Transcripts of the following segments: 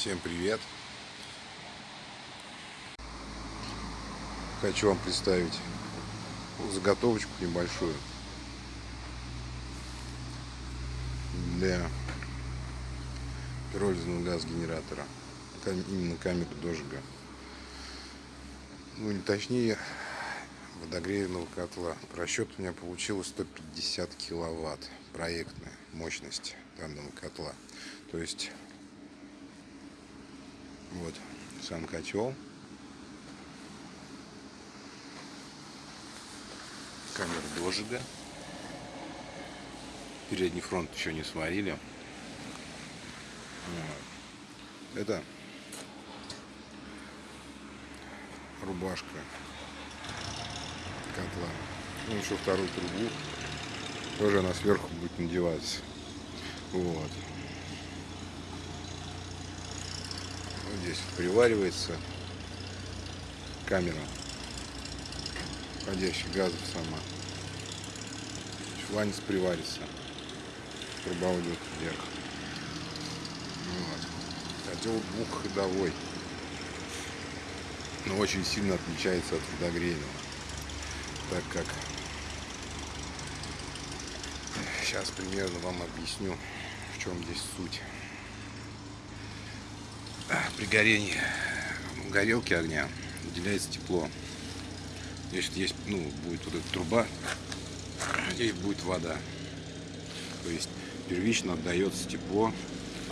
Всем привет! Хочу вам представить заготовочку небольшую для пиролизного газ-генератора, именно камеры дожига. Ну, не точнее, водогревного котла. Просчет у меня получилось 150 киловатт проектная мощность данного котла. То есть вот сам котел. Камера дожига. Передний фронт еще не сварили. Это рубашка котла. Ну, еще вторую трубу. Тоже она сверху будет надеваться. Вот. Здесь приваривается камера входящих газов сама. Шланец приварится. Труба уйдет вверх. Вот. Котел двухходовой. Но очень сильно отличается от водогрейного. Так как сейчас примерно вам объясню, в чем здесь суть при горении горелки огня выделяется тепло. Здесь есть, ну, будет вот эта труба, здесь будет вода. То есть первично отдается тепло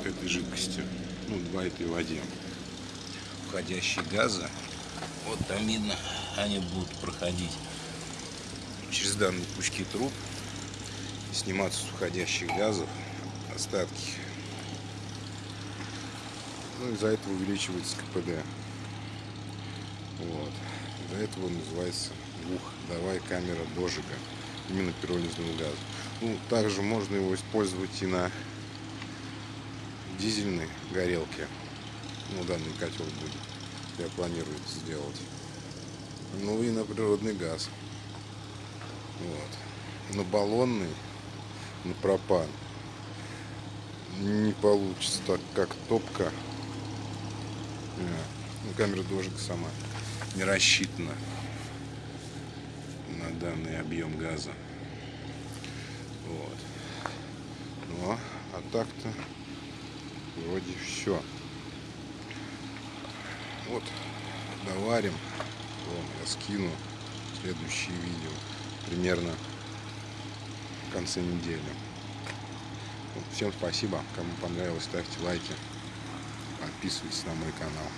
этой жидкости, ну, два этой воде. Входящие газы, вот там видно, они будут проходить через данные пучки труб, сниматься с входящих газов остатки ну, из-за этого увеличивается КПД. Вот. Из-за этого называется двухходовая камера дожига. Именно пиролизного газа. Ну, также можно его использовать и на дизельной горелке. Ну, данный котел будет. Я планирую это сделать. Ну и на природный газ. Вот. На баллонный, на пропан не получится так, как топка ну, камера дожига сама не рассчитана на данный объем газа. Вот. Ну, а так-то вроде все. Вот, доварим. Вон, я скину следующее видео. Примерно в конце недели. Всем спасибо. Кому понравилось, ставьте лайки. Подписывайтесь на мой канал.